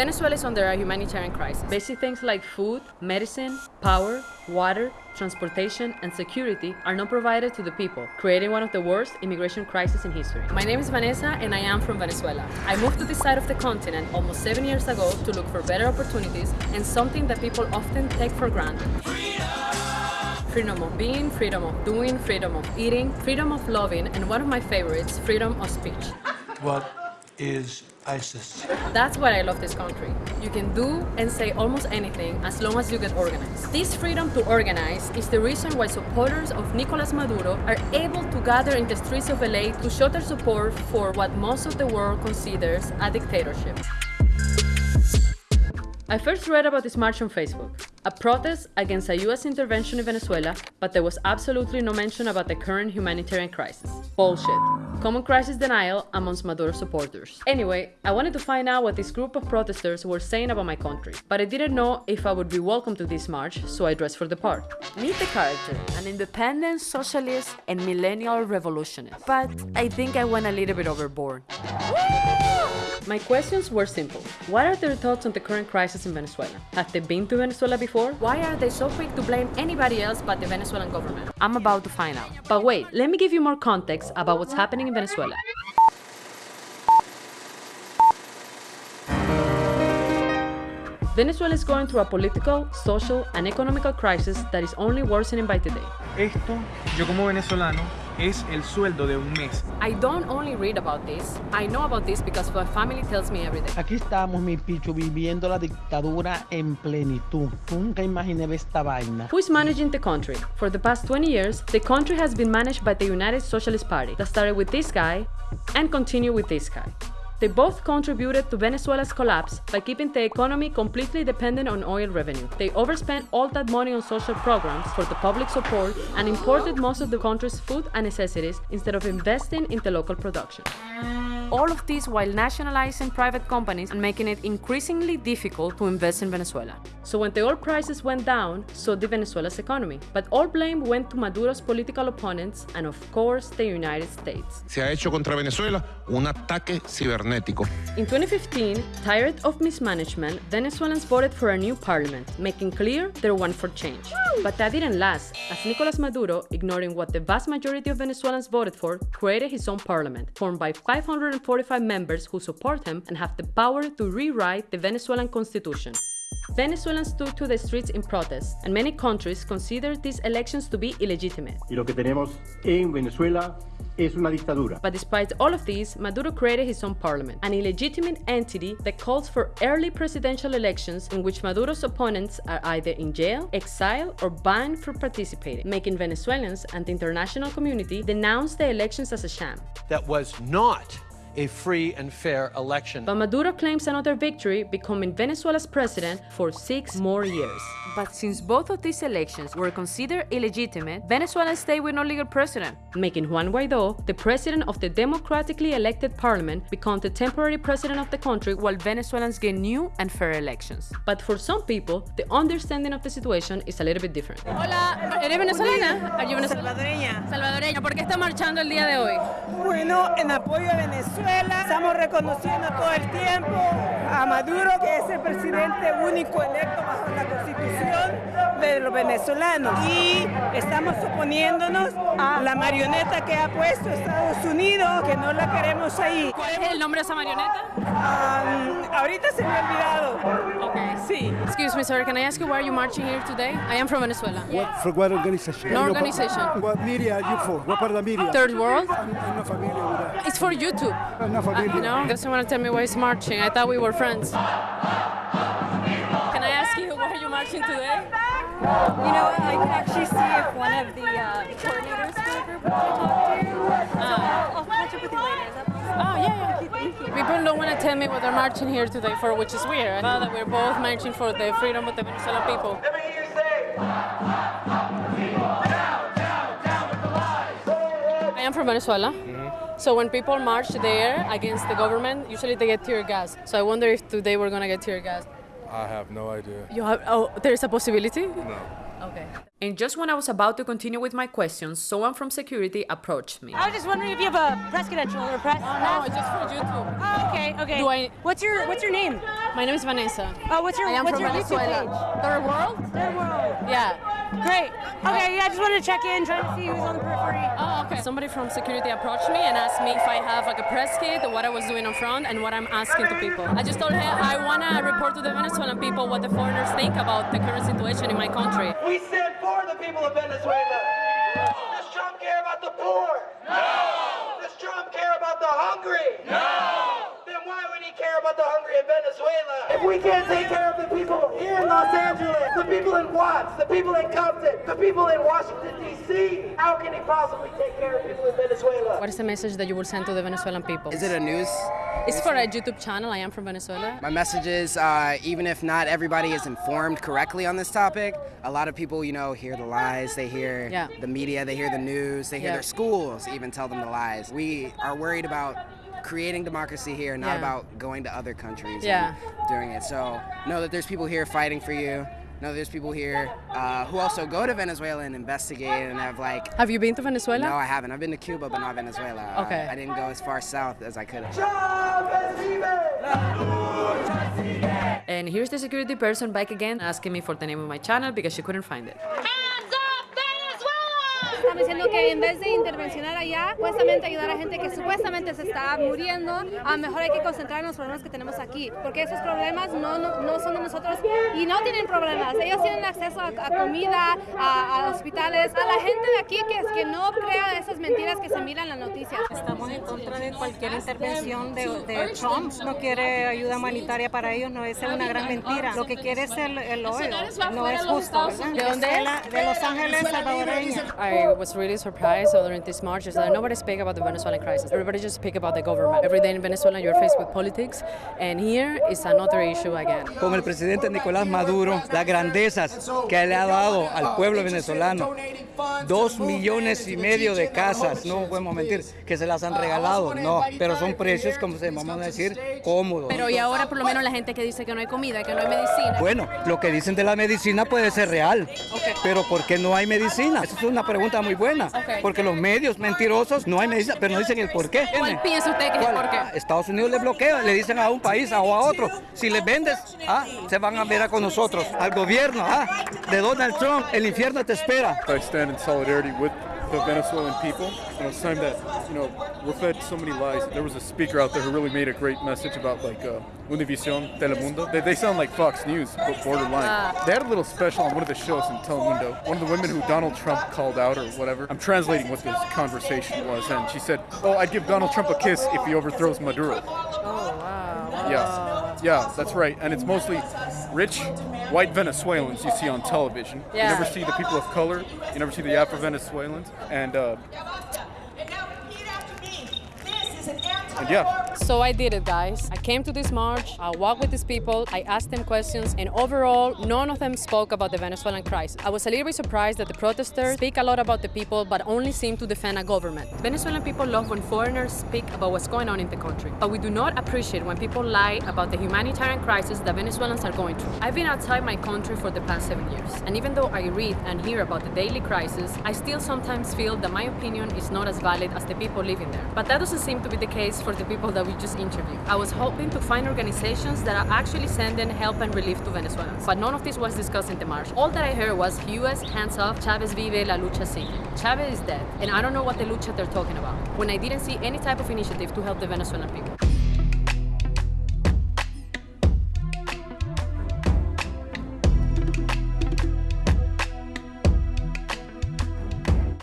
Venezuela is under a humanitarian crisis. Basic things like food, medicine, power, water, transportation, and security are not provided to the people, creating one of the worst immigration crises in history. My name is Vanessa and I am from Venezuela. I moved to this side of the continent almost seven years ago to look for better opportunities and something that people often take for granted. Freedom of being, freedom of doing, freedom of eating, freedom of loving, and one of my favorites, freedom of speech. What is ISIS? That's why I love this country. You can do and say almost anything as long as you get organized. This freedom to organize is the reason why supporters of Nicolas Maduro are able to gather in the streets of LA to show their support for what most of the world considers a dictatorship. I first read about this march on Facebook, a protest against a US intervention in Venezuela, but there was absolutely no mention about the current humanitarian crisis. Bullshit. Common crisis denial amongst Maduro supporters. Anyway, I wanted to find out what this group of protesters were saying about my country, but I didn't know if I would be welcome to this march, so I dressed for the part. Meet the character, an independent, socialist, and millennial revolutionist. But I think I went a little bit overboard. My questions were simple. What are their thoughts on the current crisis in Venezuela? Have they been to Venezuela before? Why are they so quick to blame anybody else but the Venezuelan government? I'm about to find out. But wait, let me give you more context about what's happening in Venezuela. Venezuela is going through a political, social, and economical crisis that is only worsening by the day. Esto, yo como venezolano, es el sueldo de un mes. I don't only read about this, I know about this because my family tells me every day. Aquí estamos, mi picho, viviendo la dictadura en plenitud. Nunca imaginé esta vaina. Who is managing the country? For the past 20 years, the country has been managed by the United Socialist Party that started with this guy and continued with this guy. They both contributed to Venezuela's collapse by keeping the economy completely dependent on oil revenue. They overspent all that money on social programs for the public support and imported most of the country's food and necessities instead of investing in the local production. All of this while nationalizing private companies and making it increasingly difficult to invest in Venezuela. So when the oil prices went down, so did Venezuela's economy. But all blame went to Maduro's political opponents and of course the United States. Se ha hecho contra Venezuela un ataque cibernético. In 2015, tired of mismanagement, Venezuelans voted for a new parliament, making clear their want for change. But that didn't last, as Nicolas Maduro, ignoring what the vast majority of Venezuelans voted for, created his own parliament, formed by 545 members who support him and have the power to rewrite the Venezuelan constitution. Venezuelans took to the streets in protest, and many countries consider these elections to be illegitimate. Y lo que tenemos en Venezuela es una dictadura. But despite all of this, Maduro created his own parliament, an illegitimate entity that calls for early presidential elections in which Maduro's opponents are either in jail, exiled, or banned from participating, making Venezuelans and the international community denounce the elections as a sham. That was not a free and fair election. But Maduro claims another victory, becoming Venezuela's president for six more years. But since both of these elections were considered illegitimate, Venezuela stayed with no legal president, making Juan Guaido, the president of the democratically elected parliament, become the temporary president of the country while Venezuelans get new and fair elections. But for some people, the understanding of the situation is a little bit different. Hola, ¿eres venezolana? Are you Venezolana? Salvadoreña. Salvadoreña. ¿Por qué está marchando el día de hoy? Bueno, en apoyo a Venezuela, estamos reconociendo todo el tiempo a Maduro, que es el presidente único electo bajo la constitución de los venezolanos. Y estamos oponiéndonos a la marioneta que ha puesto Estados Unidos, que no la queremos ahí. ¿Cuál es el nombre de esa marioneta? Um, ahorita se me ha olvidado. Okay. Sí. Excuse me, sir. Can I ask you why are you marching here today? I am from Venezuela. What, for what organization? No organization. What media are you for? What part of the media? Third World? I'm not familiar with that. It's for YouTube. I'm not Uh, familiar. no? Doesn't want to tell me why he's marching. I thought we were friends. Can I ask you why are you marching today? You know? I can actually see if one of the uh, coordinators for the group wants to talk to you. So I'll, I'll catch up with you later. Is that possible? Oh, yeah, yeah. People don't want to tell me what they're marching here today for, which is weird. I thought that we're both marching for the freedom of the Venezuelan people. I am from Venezuela. Mm-hmm. So when people march there against the government, usually they get tear gas. So I wonder if today we're gonna get tear gas. I have no idea. You have, oh, there's a possibility? No. Okay. And just when I was about to continue with my questions, someone from security approached me. I was just wondering if you have a press credential or a press. Oh, no, it's just for YouTube. Oh, okay, okay. Do I- What's your What's your name? My name is Vanessa. Oh, what's your I am What's from your Venezuela. YouTube page? Third World? Third World. Yeah. Great. Okay, yeah, I just wanted to check in, trying to see who's on the periphery. Oh, okay. Somebody from security approached me and asked me if I have like a press kit, what I was doing on front, and what I'm asking to people. I just told him I want to report to the Venezuelan people what the foreigners think about the current situation in my country. We stand for the people of Venezuela. Does Trump care about the poor? No. Does Trump care about the hungry? No. Then why would he care about the hungry in Venezuela? If we can't take care of the people here in Los Angeles, the people in Watts, the people in Compton, the people in Washington, D.C., how can he possibly take care of people in Venezuela? What is the message that you will send to the Venezuelan people? Is it a news? It's for a YouTube channel. I am from Venezuela. My message is uh, even if not everybody is informed correctly on this topic, a lot of people, you know, hear the lies, they hear Yeah. the media, they hear the news, they hear Yeah. their schools even tell them the lies. We are worried about creating democracy here, not Yeah. about going to other countries Yeah. and doing it. So know that there's people here fighting for you. Know there's people here uh, who also go to Venezuela and investigate and have like. Have you been to Venezuela? No, I haven't. I've been to Cuba, but not Venezuela. Uh, Okay. I didn't go as far south as I could have. And here's the security person back again asking me for the name of my channel because she couldn't find it. Están diciendo que en vez de intervencionar allá, supuestamente ayudar a gente que supuestamente se está muriendo, a mejor hay que concentrar en los problemas que tenemos aquí, porque esos problemas no, no, no son de nosotros y no tienen problemas. Ellos tienen acceso a, a comida, a, a hospitales, a la gente de aquí que, que no crea esas mentiras que se miran en las noticias. Estamos en contra de cualquier intervención de, de Trump. No quiere ayuda humanitaria para ellos, no es una gran mentira. Lo que quiere es el, el oil, no es justo, ¿verdad? ¿De dónde De Los Ángeles, salvadoreña. I was really surprised during these marches that nobody speak about the Venezuelan crisis. Everybody just speak about the government. Every day in Venezuela you're faced with politics, and here is another issue again. con el presidente Nicolás Maduro, las grandezas que le ha dado al pueblo venezolano. Dos millones y medio de casas, no podemos mentir, que se las han regalado, no, pero son precios, como se vamos a decir, cómodos. Pero y ahora por lo menos la gente que dice que no hay comida, que no hay medicina. Bueno, lo que dicen de la medicina puede ser real, pero ¿por qué no hay medicina? Esa es una pregunta muy buena, porque los medios mentirosos no hay medicina, pero no dicen el por qué. ¿Cuál piensa usted que es por qué? Ah, Estados Unidos le bloquea, le dicen a un país o a otro, si les vendes, ah, se van a ver con nosotros, al gobierno, ah, de Donald Trump, el infierno te espera. I stand in solidarity with the Venezuelan people. You know, it's time that, you know, we're fed so many lies. There was a speaker out there who really made a great message about like uh, Univision, Telemundo. They, they sound like Fox News, but borderline. Ah. They had a little special on one of the shows in Telemundo. One of the women who Donald Trump called out or whatever. I'm translating what this conversation was, and she said, "Oh, I'd give Donald Trump a kiss if he overthrows Maduro." Oh, wow. Yeah, yeah, that's right. And it's mostly rich white Venezuelans you see on television. Yeah. You never see the people of color. You never see the Afro Venezuelans. And uh, and yeah, So I did it, guys. I came to this march, I walked with these people, I asked them questions, and overall, none of them spoke about the Venezuelan crisis. I was a little bit surprised that the protesters speak a lot about the people, but only seem to defend a government. Venezuelan people love when foreigners speak about what's going on in the country, but we do not appreciate when people lie about the humanitarian crisis that Venezuelans are going through. I've been outside my country for the past seven years, and even though I read and hear about the daily crisis, I still sometimes feel that my opinion is not as valid as the people living there. But that doesn't seem to be the case for the people that we just interviewed. I was hoping to find organizations that are actually sending help and relief to Venezuelans, but none of this was discussed in the march. All that I heard was US hands off, Chavez vive, la lucha sigue. Chavez is dead, and I don't know what the lucha they're talking about, when I didn't see any type of initiative to help the Venezuelan people.